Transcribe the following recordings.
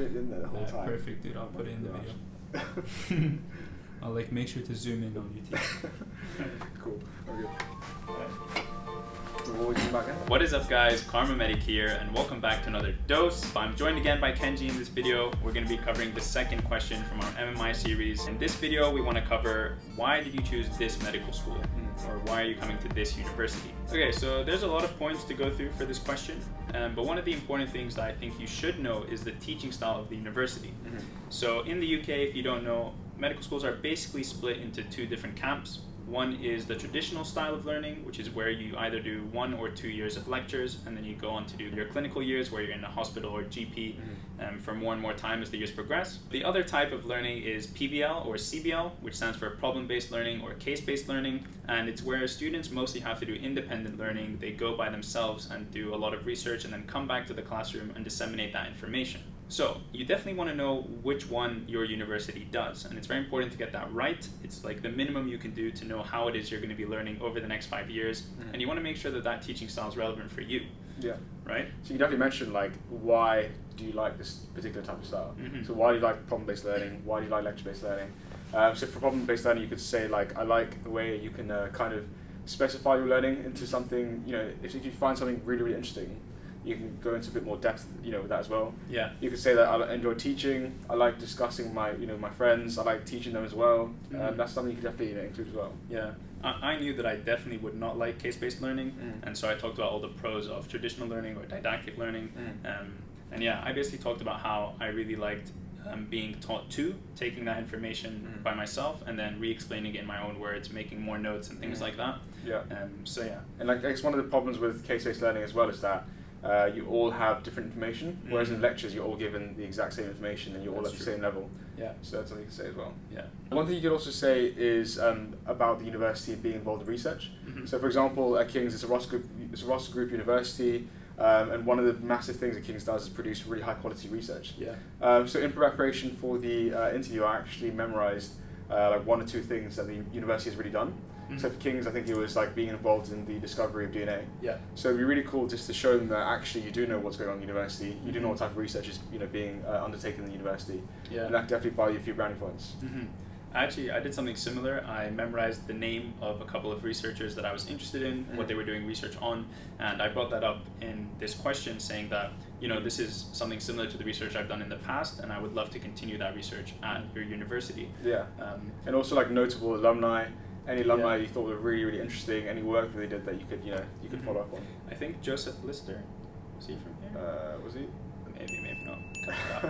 bit in there the whole Uh, time. perfect, dude. I'll put it in the video. I'll like make sure to zoom in on your teeth. cool. Okay. What was you back in? What is up guys, Kharma Medic here and welcome back to another dose. I'm joined again by Kenji in this video. We're going to be covering the second question from our MMI series. In this video we want to cover why did you choose this medical school or why are you coming to this university? Okay, so there's a lot of points to go through for this question, um, but one of the important things that I think you should know is the teaching style of the university. So in the UK, if you don't know, medical schools are basically split into two different camps. One is the traditional style of learning, which is where you either do one or two years of lectures, and then you go on to do your clinical years, where you're in a hospital or GP um, for more and more time as the years progress. The other type of learning is PBL or CBL, which stands for problem-based learning or case-based learning, and it's where students mostly have to do independent learning. They go by themselves and do a lot of research, and then come back to the classroom and disseminate that information. So you definitely want to know which one your university does, and it's very important to get that right. It's like the minimum you can do to know how it is you're going to be learning over the next five years, Mhm. and you want to make sure that that teaching style is relevant for you, Yeah. right? So you definitely mentioned like why do you like this particular type of style? Mhm. So why do you like problem-based learning? Why do you like lecture-based learning? Um, so for problem-based learning, you could say like I like the way you can uh, kind of specify your learning into something. You know, if, if you find something really really interesting, you can go into a bit more depth. You know, with that as well. Yeah. You could say that I enjoy teaching. I like discussing my you know my friends. I like teaching them as well. Mhm. Um, that's something you could definitely you know, include as well. Yeah, I, I knew that I definitely would not like case-based learning, Mm. and so I talked about all the pros of traditional learning or didactic learning. Mm. Um, and yeah, I basically talked about how I really liked um, being taught to, taking that information Mm. by myself, and then re-explaining it in my own words, making more notes and things Mm. like that. Yeah. Um, so yeah. And like, I guess one of the problems with case-based learning as well is that uh, you all have different information, whereas in Mhm. lectures you're all given the exact same information and you're all That's at the same level. Yeah. So that's something you can say as well. Yeah. One thing you could also say is um, about the university being involved in research. Mhm. So, for example, at King's, it's a Russell Group, it's a Russell Group university, um, and one of the massive things that King's does is produce really high quality research. Yeah. Um, so, in preparation for the uh, interview, I actually memorized uh, like one or two things that the university has really done. So Mhm. for King's, I think it was like being involved in the discovery of DNA. Yeah. So it'd be really cool just to show them that actually you do know what's going on in university. You do know what type of research is you know being uh, undertaken in the university. Yeah. And that could definitely buy you a few brownie points. hmm Actually, I did something similar. I memorized the name of a couple of researchers that I was interested in, what Mhm. they were doing research on, and I brought that up in this question, saying that you know this is something similar to the research I've done in the past, and I would love to continue that research at your university. Yeah. Um, And also like notable alumni, any alumni Yeah. you thought were really really interesting, any work that they did that you could you know you could Mhm. follow up on. I think Joseph Lister, was he from here? Uh, was he? Maybe, maybe not. Cut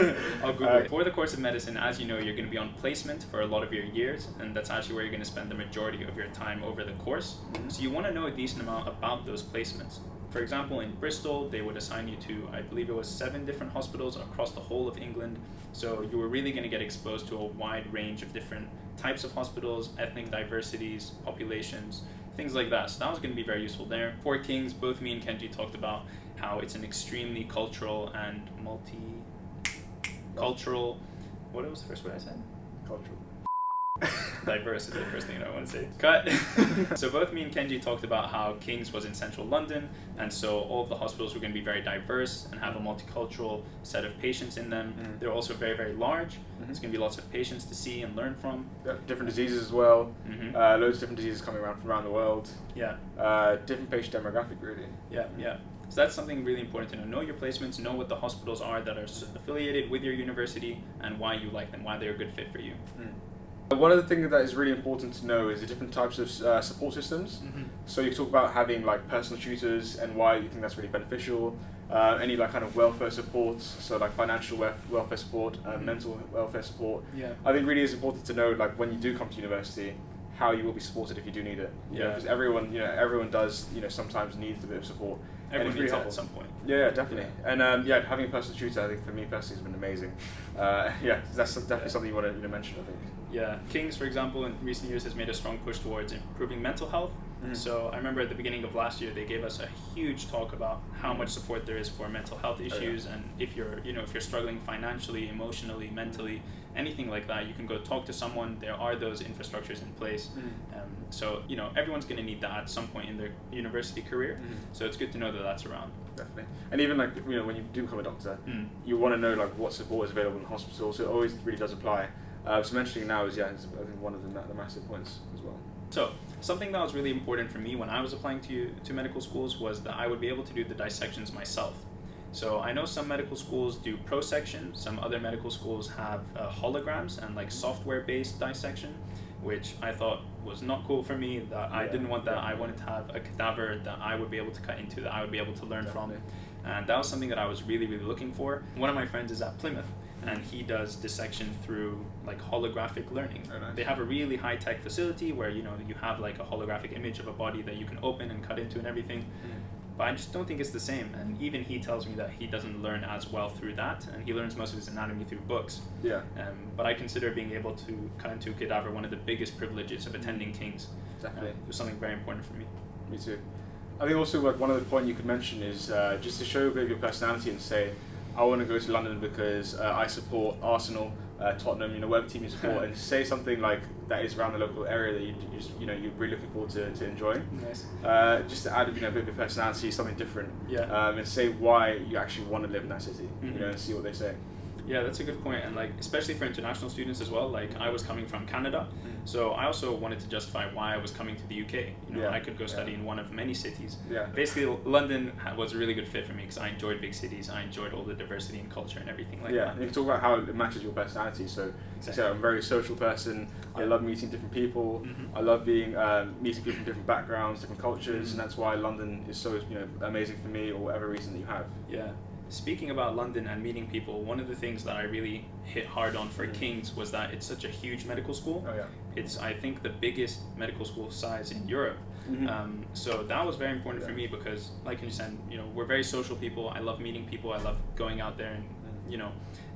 it out. I'll Google Uh, it. For the course of medicine, as you know, you're going to be on placement for a lot of your years, and that's actually where you're going to spend the majority of your time over the course. Mhm. So you want to know a decent amount about those placements. For example, in Bristol, they would assign you to, I believe it was seven different hospitals across the whole of England. So you were really going to get exposed to a wide range of different types of hospitals, ethnic diversities, populations, things like that. So that was going to be very useful there. For Kings, both me and Kenji talked about how it's an extremely cultural and multi-cultural. What was the first word I said? Cultural. diverse is the first thing I want to say. Cut. so both me and Kenji talked about how King's was in central London, and so all of the hospitals were going to be very diverse and have a multicultural set of patients in them. Mm. They're also very, very large. Mhm. There's going to be lots of patients to see and learn from. Different diseases as well. Mhm. Uh, loads of different diseases coming around from around the world. Yeah, Uh, different patient demographic really. yeah, yeah. So that's something really important to know. Know your placements, know what the hospitals are that are affiliated with your university, and why you like them, why they're a good fit for you. Uh, One of the things that is really important to know is the different types of uh, support systems. So you talk about having like personal tutors and why you think that's really beneficial. Uh, any like kind of welfare support, so like financial welfare support, uh, Mhm. mental welfare support. Yeah. I think really is important to know like when you do come to university, how you will be supported if you do need it. Yeah. because everyone you know everyone does you know sometimes needs a bit of support. And Everyone needs help at some point. Yeah, yeah, definitely. And um, yeah, having a personal tutor, I think for me personally has been amazing. Uh, yeah, that's definitely Yeah. something you want to you know, mention. I think. Yeah, Kings, for example, in recent years has made a strong push towards improving mental health. Mhm. So I remember at the beginning of last year, they gave us a huge talk about how much support there is for mental health Oh, yeah. issues, and if you're, you know, if you're struggling financially, emotionally, mentally, anything like that, you can go talk to someone. There are those infrastructures in place. Mhm. Um, so you know, everyone's going to need that at some point in their university career. Mhm. So it's good to know that that's around. Definitely. And even like you know when you do become a doctor, Mm. you want to know like what support is available in hospital. So it always really does apply. Uh, so mentioning now is yeah, is, I think one of the, the massive points as well. So something that was really important for me when I was applying to to medical schools was that I would be able to do the dissections myself. So I know some medical schools do prosection, some other medical schools have uh, holograms and like software-based dissection, which I thought was not cool for me. That I didn't want that. I wanted to have a cadaver that I would be able to cut into, that I would be able to learn from, Definitely. and that was something that I was really, really looking for. One of my friends is at Plymouth, and he does dissection through like holographic learning. Oh, nice. They have a really high tech facility where you know you have like a holographic image of a body that you can open and cut into and everything. But I just don't think it's the same. And even he tells me that he doesn't learn as well through that, and he learns most of his anatomy through books. Yeah, Um, but I consider being able to cut into a cadaver one of the biggest privileges of attending King's. definitely. Uh, it was something very important for me. Me too. I think also like one other point you could mention is uh, just to show a bit of your personality and say, I want to go to London because uh, I support Arsenal, uh, Tottenham, you know, whatever team you support, and say something like that is around the local area that you, you, just, you know you're really looking forward to, to enjoying. Nice. Uh, just to add you know, a bit of your personality, something different, Yeah. um, and say why you actually want to live in that city, Mhm. you know, and see what they say. Yeah, that's a good point, and like especially for international students as well. Like I was coming from Canada, so I also wanted to justify why I was coming to the UK. You know, Yeah, I could go study yeah. in one of many cities. Yeah. Basically, London was a really good fit for me because I enjoyed big cities. I enjoyed all the diversity and culture and everything like yeah, that. and you can talk about how it matches your personality. So, Exactly. so I'm a very social person. I love meeting different people. Mhm. I love being um, meeting people from different backgrounds, different cultures, Mhm. and that's why London is so you know amazing for me, or whatever reason that you have. Yeah. Speaking about London and meeting people, one of the things that I really hit hard on for Mm. King's was that it's such a huge medical school. Oh yeah. It's, I think, the biggest medical school size in Europe. Mhm. Um, so that was very important for me because, like you said, you know, we're very social people. I love meeting people. I love going out there and, Mm. you know,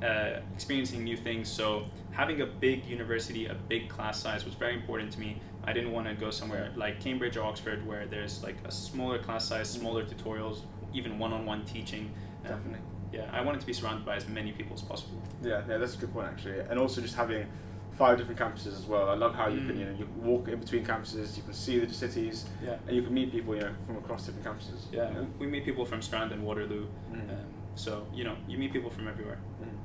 uh, experiencing new things. So having a big university, a big class size was very important to me. I didn't want to go somewhere like Cambridge or Oxford where there's like a smaller class size, smaller tutorials, even one-on-one teaching. Um, Definitely. yeah, I wanted to be surrounded by as many people as possible. Yeah, yeah, that's a good point actually, and also just having five different campuses as well. I love how you can Mm. you know you walk in between campuses, you can see the cities, Yeah. and you can meet people you know from across different campuses. Yeah, know? we meet people from Strand and Waterloo. Mm. Um, so, you know, you meet people from everywhere.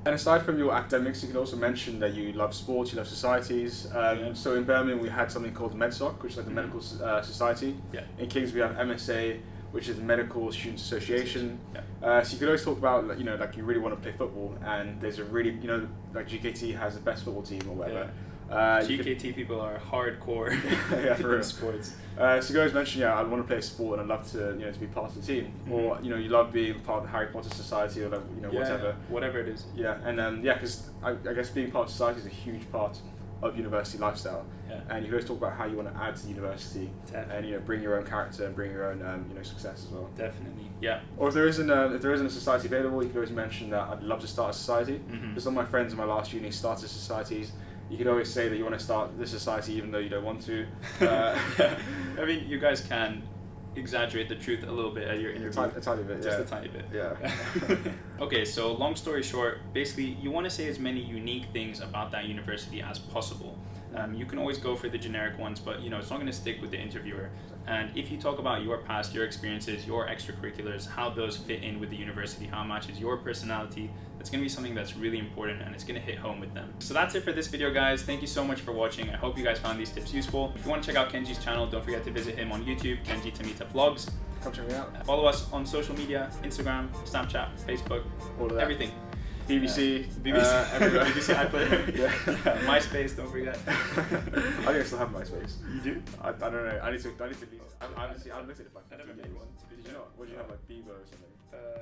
And aside from your academics, you can also mention that you love sports, you love societies. Um, Yeah. So in Birmingham, we had something called MedSoc, which is like the Mhm. medical uh, society. Yeah. In Kings, we have MSA, which is the Medical Students Association. Yeah. Uh, so you could always talk about, you know, like you really want to play football, and there's a really, you know, like GKT has the best football team or whatever. Uh, you could- GKT people are hardcore Yeah, for in sports. Uh, so you guys mentioned, yeah, I want to play a sport and I'd love to, you know, to be part of the team, or Mhm. you know, you love being part of the Harry Potter Society or like, you know, Yeah, whatever. whatever it is. Yeah, and um, yeah, because I, I guess being part of society is a huge part of university lifestyle, Yeah. and you can always talk about how you want to add to the university, Definitely. and you know, bring your own character and bring your own, um, you know, success as well. Definitely. Yeah. Or if there isn't a, if there isn't a society available, you can always mention that I'd love to start a society. Mhm. Because some of my friends in my last uni started societies. You could always say that you want to start this society even though you don't want to. Uh, I mean, you guys can exaggerate the truth a little bit at your a, interview. a tiny bit, Just yeah. a tiny bit. Yeah. okay, so long story short, basically, you want to say as many unique things about that university as possible. Um, you can always go for the generic ones, but you know it's not going to stick with the interviewer. And if you talk about your past, your experiences, your extracurriculars, how those fit in with the university, how it matches your personality, that's going to be something that's really important and it's going to hit home with them. So that's it for this video, guys. Thank you so much for watching. I hope you guys found these tips useful. If you want to check out Kenji's channel, don't forget to visit him on YouTube, Kenji Tamita Vlogs. Come check me out. Follow us on social media, Instagram, Snapchat, Facebook, All of that. everything. BBC, BBC, uh, everywhere. BBC iPlayer, yeah. MySpace. Don't forget. I think I still have MySpace. You do? I, I don't know. I need to. I need to. leave it. I, I honestly, I looked at it like. I never two made days. one, Did you fair. not? What did you have like Bebo or something? Uh,